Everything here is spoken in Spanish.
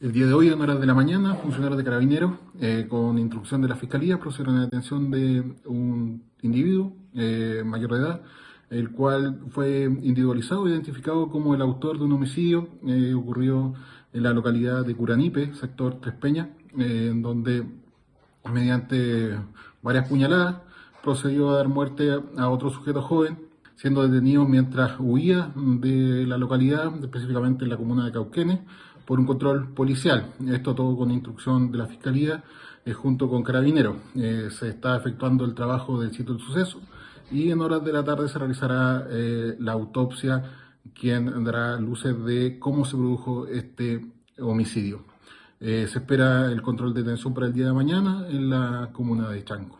El día de hoy, en horas de la mañana, funcionarios de carabineros, eh, con instrucción de la Fiscalía, procedieron a la detención de un individuo eh, mayor de edad, el cual fue individualizado, identificado como el autor de un homicidio eh, ocurrido en la localidad de Curanipe, sector Tres Peñas, en donde mediante varias puñaladas procedió a dar muerte a otro sujeto joven, siendo detenido mientras huía de la localidad, específicamente en la comuna de Cauquenes, por un control policial. Esto todo con instrucción de la Fiscalía eh, junto con Carabineros. Eh, se está efectuando el trabajo del sitio del suceso y en horas de la tarde se realizará eh, la autopsia, quien dará luces de cómo se produjo este homicidio. se espera el control de detención para el día de mañana en la comuna de Chanco.